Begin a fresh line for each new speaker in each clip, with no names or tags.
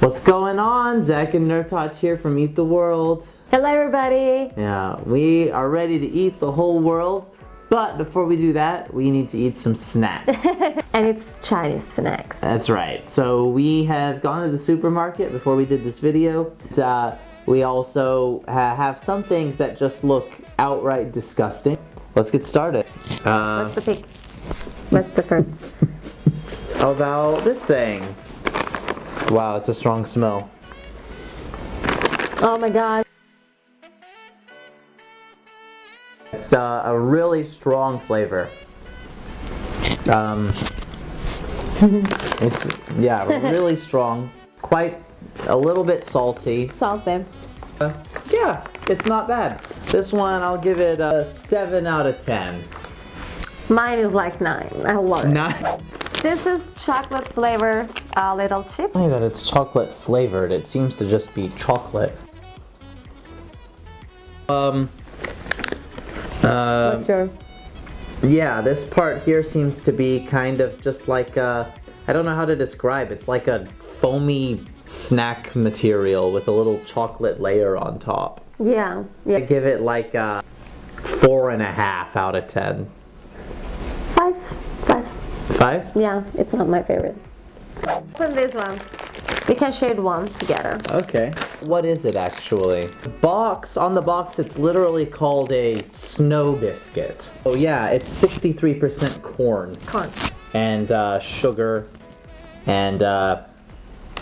What's going on? Zach and Nerdtouch here from Eat the World.
Hello everybody!
Yeah, we are ready to eat the whole world, but before we do that, we need to eat some snacks.
and it's Chinese snacks.
That's right. So we have gone to the supermarket before we did this video. Uh, we also ha have some things that just look outright disgusting. Let's get started. Uh,
What's the pick? What's the first?
how about this thing? Wow, it's a strong smell.
Oh my god.
It's uh, a really strong flavor. Um, it's, yeah, really strong. Quite a little bit salty.
Salty.
Uh, yeah, it's not bad. This one, I'll give it a 7 out of 10.
Mine is like 9. I love it.
Not
This is chocolate flavor uh, little chip.
funny that it's chocolate flavored. It seems to just be chocolate. Um, uh,
What's your...
Yeah, this part here seems to be kind of just like a, I don't know how to describe, it's like a foamy snack material with a little chocolate layer on top.
Yeah. Yeah.
I give it like a four and a half out of ten.
5. 5.
Five?
Yeah, it's not my favorite. Open this one. We can share one together.
Okay. What is it actually? Box, on the box it's literally called a snow biscuit. Oh yeah, it's 63% corn.
Corn.
and uh, sugar and uh,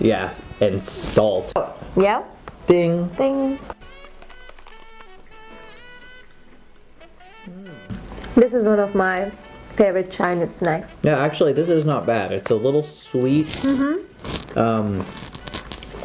yeah and salt
Yeah?
ding
Ding. This is one of my favorite Chinese snacks.
yeah actually this is not bad it's a little sweet um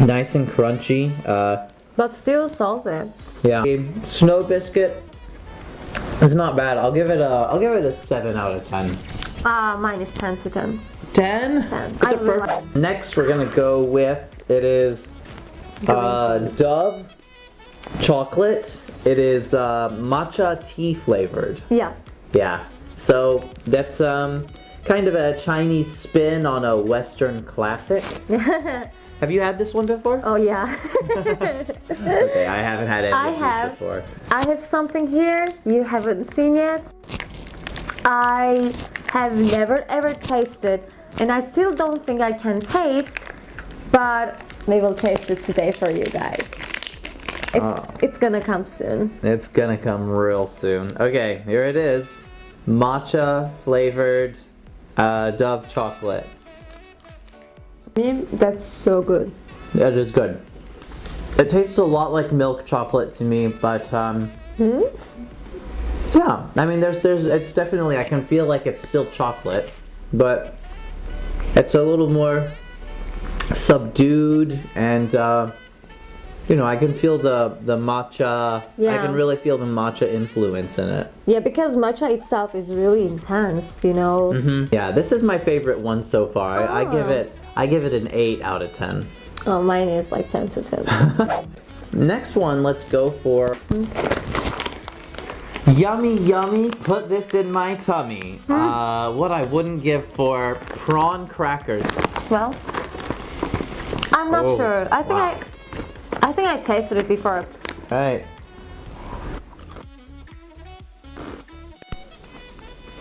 nice and crunchy uh
But still salty.
yeah snow biscuit it's not bad i'll give it a i'll give it a 7 out of 10
Uh, mine is 10 to 10.
10
10.
It's
I really
perfect- next we're gonna go with it is uh, dove chocolate it is uh, matcha tea flavored
Yeah.
Yeah. So that's um kind of a Chinese spin on a Western classic. Have you had this one before?
oh yeah.
Okay, I haven't had any
I have.
before.
I have something here you haven't seen yet. I have never ever tasted and I still don't think I can taste, but we will taste it today for you guys. It's,
Oh.
it's gonna come soon.
It's gonna come real soon. Okay, here it is. Matcha flavored uh, Dove chocolate.
Mm, That's so good.
It is good. It tastes a lot like milk chocolate to me, but um,
Hmm?
yeah. I mean, there's there's it's definitely I can feel like it's still chocolate, but it's a little more subdued and uh, you know I can feel the the matcha.
yeah.
I can really feel the matcha influence in it.
Yeah, because matcha itself is really intense, you know.
Mm -hmm. Yeah, this is my favorite one so far. I, I give
Oh.
it I give it an eight out of ten.
Oh, mine is like 10 to 10.
Next one, let's go for Yummy Yummy, put this in my tummy. Uh, what I wouldn't give for prawn crackers.
Smell? I'm not
Oh,
sure. I think
wow.
I I think I tasted it before.
Right.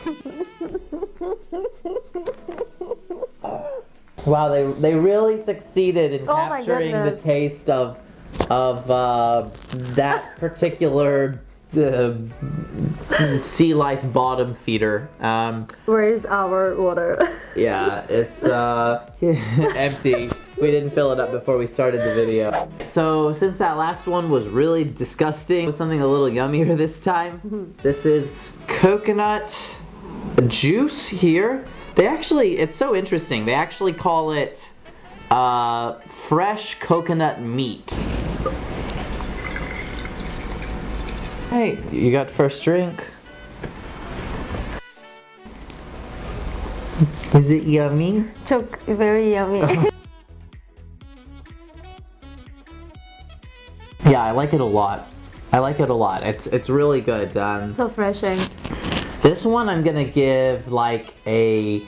wow, they they really succeeded in
Oh
capturing the taste of of uh, that particular uh, sea life bottom feeder. Um,
Where is our water?
yeah, it's uh, empty. We didn't fill it up before we started the video. So since that last one was really disgusting, with something a little yummier this time, this is coconut juice here. They actually, it's so interesting. They actually call it uh, fresh coconut meat. Hey, you got first drink. Is it yummy?
Choke, very yummy.
Yeah, I like it a lot. I like it a lot. It's it's really good. Um,
so refreshing.
this one I'm gonna give like a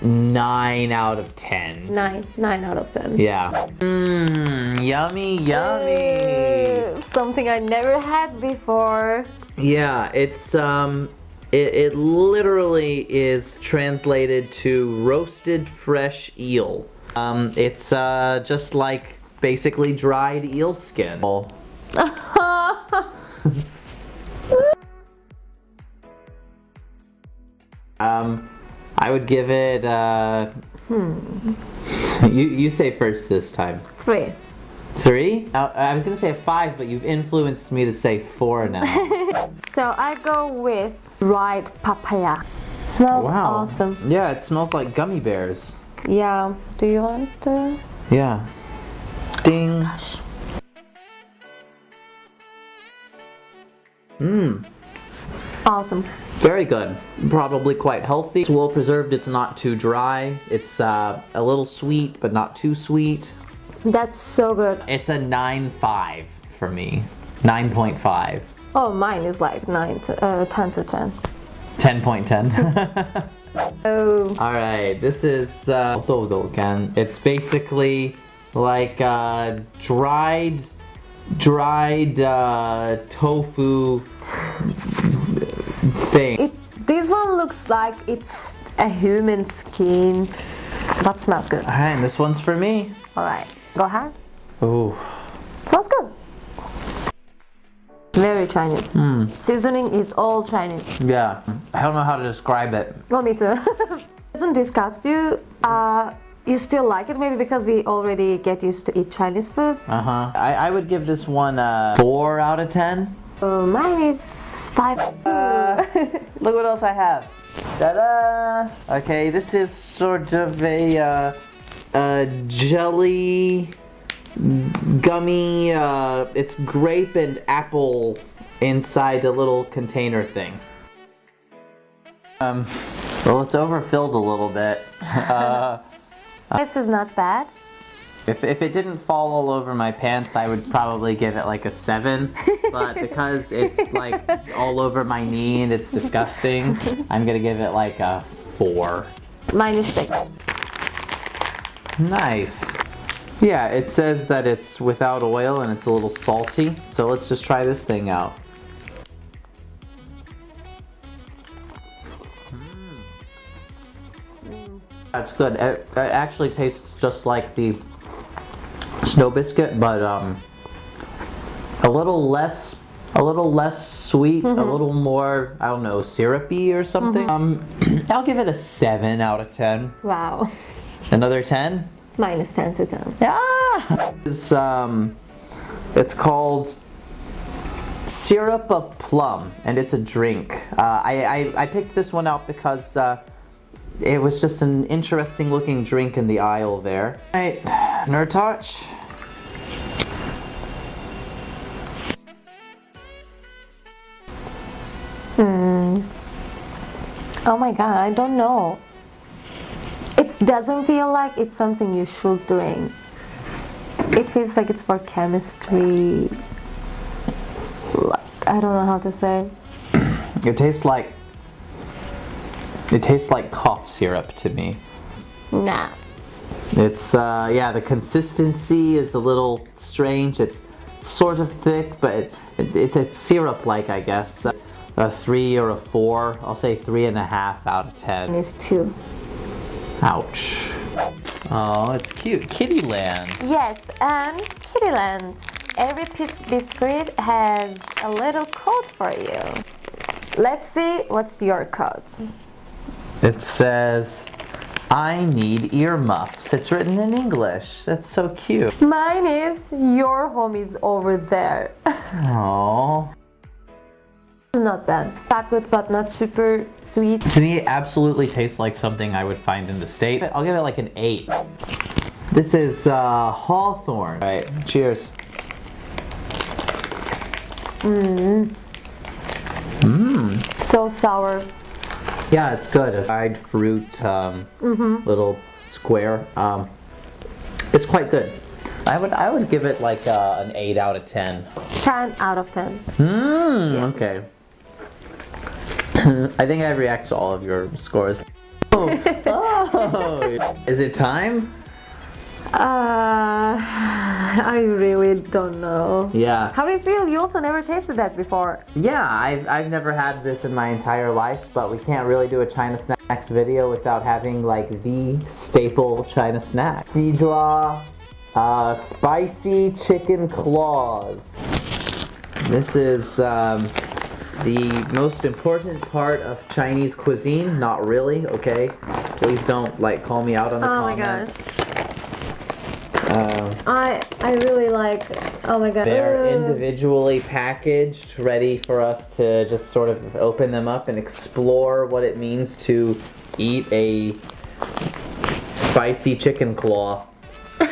nine out of ten.
Nine, nine out of ten.
Yeah. Mmm, yummy, yummy.
Uh, something I never had before.
Yeah, it's um, it, it literally is translated to roasted fresh eel. Um, it's uh, just like basically dried eel skin. um, I would give it. Uh,
Hmm.
You you say first this time.
Three.
Three? Uh, I was gonna say five, but you've influenced me to say four now.
So I go with dried papaya. Smells awesome.
Yeah, it smells like gummy bears.
Yeah. Do you want to?
Yeah. Ding. Mmm.
Awesome.
Very good. Probably quite healthy. It's well preserved. It's not too dry. It's uh, a little sweet, but not too sweet.
That's so good.
It's a 9.5 for me. 9.5.
Oh, mine is like nine to uh, ten to ten.
10.10.
Oh.
Alright, this is uh. It's basically like uh, dried, dried uh, tofu thing.
It, this one looks like it's a human skin, but smells good.
Alright, and this one's for me.
All right, go ahead.
Ooh.
Smells good. Very Chinese.
Hmm.
Seasoning is all Chinese.
Yeah. I don't know how to describe it.
Well, me too. Doesn't disgust you? Uh, you still like it maybe because we already get used to eat Chinese food.
Uh-huh. I, I would give this one a 4 out of 10.
Uh, mine is five.
Uh, Look what else I have. Ta-da! Okay, this is sort of a, uh, a jelly gummy, uh, it's grape and apple inside a little container thing. Um, well, it's overfilled a little bit. Uh,
this is not bad.
if, if it didn't fall all over my pants, I would probably give it like a 7. But because it's like all over my knee and it's disgusting, I'm gonna give it like a 4.
Six.
Nice. Yeah, it says that it's without oil and it's a little salty. So let's just try this thing out. That's good. It, it actually tastes just like the snow biscuit, but um, a little less, a little less sweet, a little more, I don't know, syrupy or something. Um, I'll give it a seven out of ten.
Wow.
Another ten.
10 to 10.
Yeah. It's um, it's called syrup of plum, and it's a drink. Uh, I, I I picked this one out because uh, it was just an interesting looking drink in the aisle there. All right, nerd touch.
Oh my god, I don't know. Doesn't feel like it's something you should drink. It feels like it's for chemistry. Like, I don't know how to say.
It tastes like it tastes like cough syrup to me.
Nah.
It's uh, yeah, the consistency is a little strange. It's sort of thick, but it, it, it's syrup-like, I guess. A three or a four. I'll say three and a half out of ten.
It's two.
Ouch. Oh, it's cute. Kitty Land.
Yes, and Kittyland. Every piece biscuit has a little code for you. Let's see what's your code.
It says, I need earmuffs. It's written in English. That's so cute.
Mine is your home is over there.
Oh.
Not bad. Chocolate but not super sweet.
To me, it absolutely tastes like something I would find in the state. I'll give it like an 8. This is uh, Hawthorn. All right, cheers. Mmm. Mmm.
So sour.
Yeah, it's good. A dried fruit um, little square. Um, it's quite good. I would I would give it like uh, an 8 out of 10.
10 out of 10.
Mmm, okay. I think I react to all of your scores. Oh, oh. Is it time?
Uh, I really don't know.
Yeah.
How do you feel? You also never tasted that before.
Yeah, I've, I've never had this in my entire life, but we can't really do a China snacks video without having like the staple China snack. Xijua uh, spicy chicken claws. This is um, the most important part of Chinese cuisine. Not really, okay? Please don't like call me out on the
Oh my
comments.
gosh.
Um,
I I really like. Oh my god.
They're individually packaged, ready for us to just sort of open them up and explore what it means to eat a spicy chicken claw.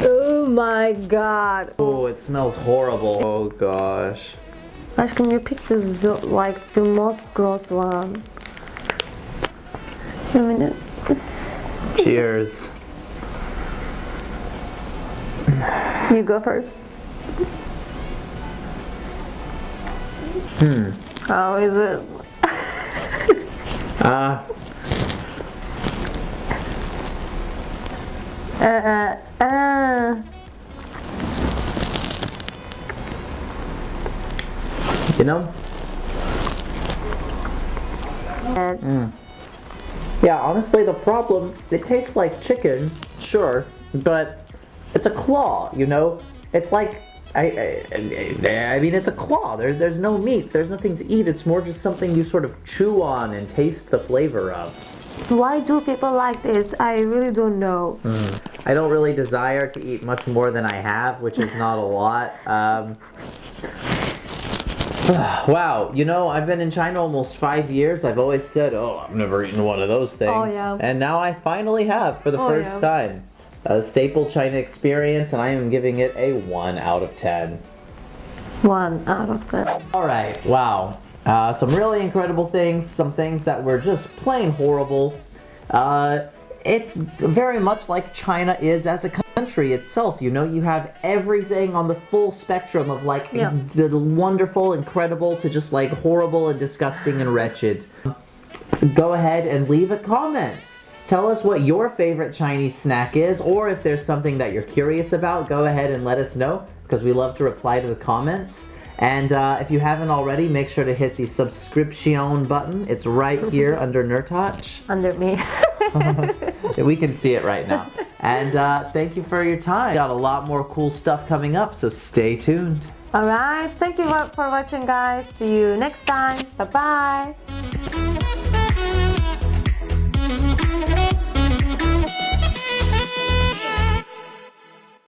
Oh my god.
Oh, it smells horrible. Oh gosh.
Can you pick the like the most gross one? A minute.
Cheers.
You go first.
Hmm.
How is it?
Uh,
Uh, uh, uh.
You know?
And
Yeah, honestly, the problem, it tastes like chicken, sure, but it's a claw, you know? It's like, I, I, I- I mean, it's a claw. There's, there's no meat. There's nothing to eat. It's more just something you sort of chew on and taste the flavor of.
Why do people like this? I really don't know.
I don't really desire to eat much more than I have, which is not a lot. Um, wow, you know, I've been in China almost five years. I've always said, oh, I've never eaten one of those things.
Oh, yeah.
And now I finally have for the
Oh,
first
yeah.
time. A staple China experience, and I am giving it a 1 out of 10.
One out of ten.
Alright, wow. Uh, some really incredible things, some things that were just plain horrible. Uh, it's very much like China is as a country itself. You know, you have everything on the full spectrum of like
Yeah.
the wonderful, incredible to just like horrible and disgusting and wretched. Go ahead and leave a comment. Tell us what your favorite Chinese snack is, or if there's something that you're curious about, go ahead and let us know because we love to reply to the comments. And uh, if you haven't already, make sure to hit the subscription button. It's right here under Nerdtouch.
Under me.
We can see it right now. And uh, thank you for your time. Got a lot more cool stuff coming up, so stay tuned.
Alright, thank you for for watching guys. See you next time. Bye bye.